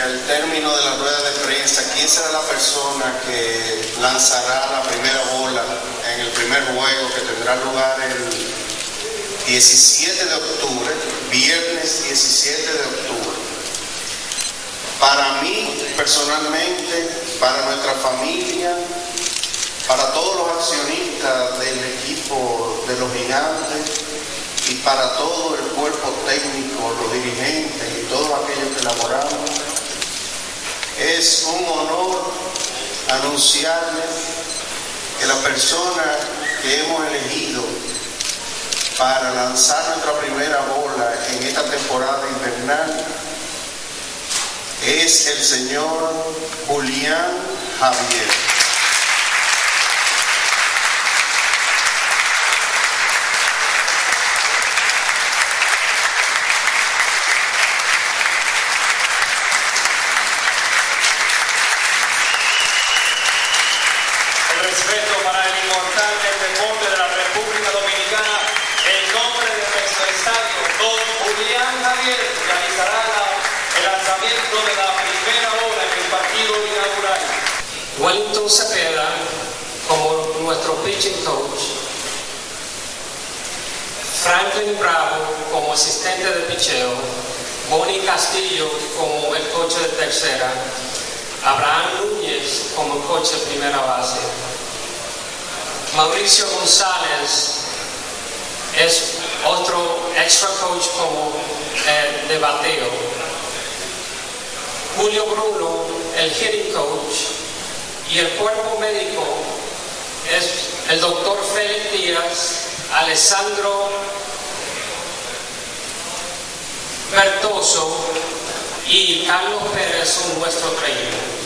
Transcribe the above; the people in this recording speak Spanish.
Al término de la rueda de prensa quién será la persona que lanzará la primera bola en el primer juego que tendrá lugar el 17 de octubre, viernes 17 de octubre. Para mí, personalmente, para nuestra familia, para todos los accionistas del equipo de los gigantes, y para todo el cuerpo técnico, los dirigentes y todos aquellos. Es un honor anunciarles que la persona que hemos elegido para lanzar nuestra primera bola en esta temporada invernal es el señor Julián Javier. Respeto para el inmortal del deporte de la República Dominicana, el nombre de nuestro estadio, don Julián Javier, realizará el lanzamiento de la primera bola en el partido inaugural. Wellington Cepeda como nuestro pitching coach, Franklin Bravo como asistente de picheo, Bonnie Castillo como el coche de tercera, Abraham Núñez como coche de primera base, Mauricio González es otro extra coach como eh, de bateo, Julio Bruno el hitting coach, y el cuerpo médico es el doctor Félix Díaz, Alessandro Bertoso y Carlos Pérez son nuestros trainers.